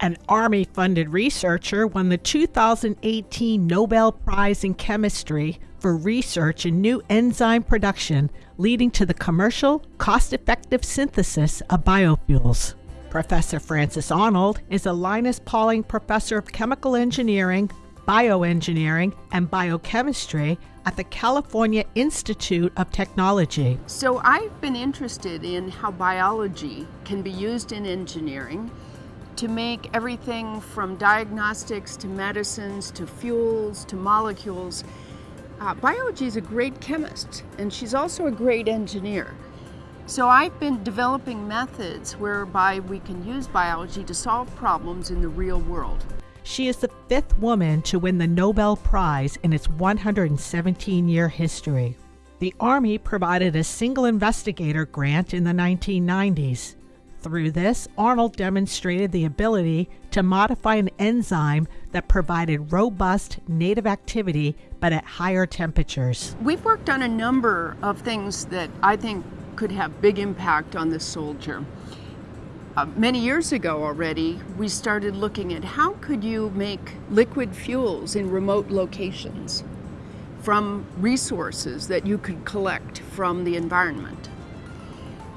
An Army funded researcher won the 2018 Nobel Prize in Chemistry for research in new enzyme production, leading to the commercial, cost effective synthesis of biofuels. Professor Frances Arnold is a Linus Pauling Professor of Chemical Engineering, Bioengineering, and Biochemistry at the California Institute of Technology. So, I've been interested in how biology can be used in engineering to make everything from diagnostics to medicines to fuels to molecules. Uh, biology is a great chemist and she's also a great engineer. So I've been developing methods whereby we can use biology to solve problems in the real world. She is the fifth woman to win the Nobel Prize in its 117 year history. The Army provided a single investigator grant in the 1990s. Through this, Arnold demonstrated the ability to modify an enzyme that provided robust native activity but at higher temperatures. We've worked on a number of things that I think could have big impact on the soldier. Uh, many years ago already, we started looking at how could you make liquid fuels in remote locations from resources that you could collect from the environment.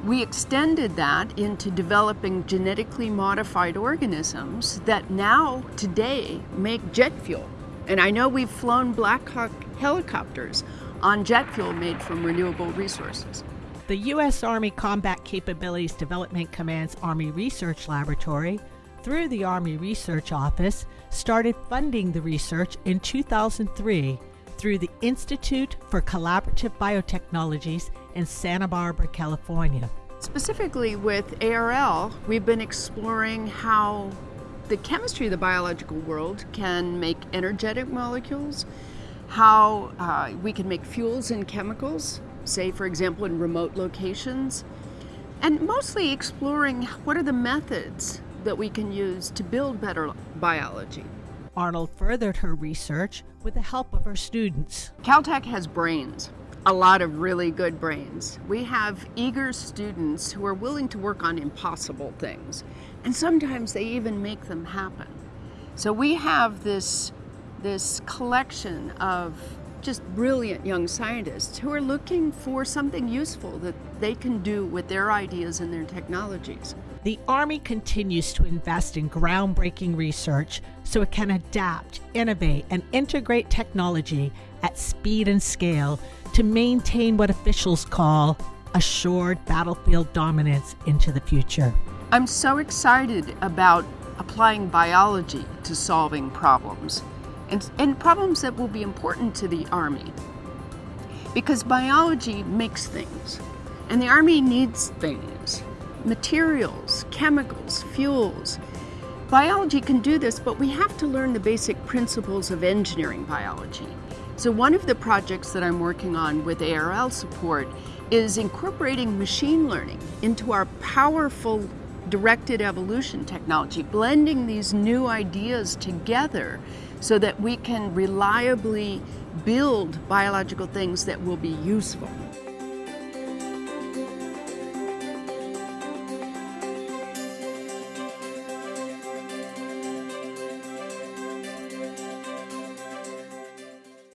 We extended that into developing genetically modified organisms that now, today, make jet fuel. And I know we've flown Black Hawk helicopters on jet fuel made from renewable resources. The U.S. Army Combat Capabilities Development Command's Army Research Laboratory, through the Army Research Office, started funding the research in 2003 through the Institute for Collaborative Biotechnologies in Santa Barbara, California. Specifically with ARL, we've been exploring how the chemistry of the biological world can make energetic molecules, how uh, we can make fuels and chemicals, say, for example, in remote locations, and mostly exploring what are the methods that we can use to build better biology. Arnold furthered her research with the help of her students. Caltech has brains, a lot of really good brains. We have eager students who are willing to work on impossible things, and sometimes they even make them happen. So we have this, this collection of just brilliant young scientists who are looking for something useful that they can do with their ideas and their technologies. The Army continues to invest in groundbreaking research so it can adapt, innovate, and integrate technology at speed and scale to maintain what officials call assured battlefield dominance into the future. I'm so excited about applying biology to solving problems and, and problems that will be important to the Army. Because biology makes things, and the Army needs things materials, chemicals, fuels. Biology can do this, but we have to learn the basic principles of engineering biology. So, one of the projects that I'm working on with ARL support is incorporating machine learning into our powerful directed evolution technology, blending these new ideas together so that we can reliably build biological things that will be useful.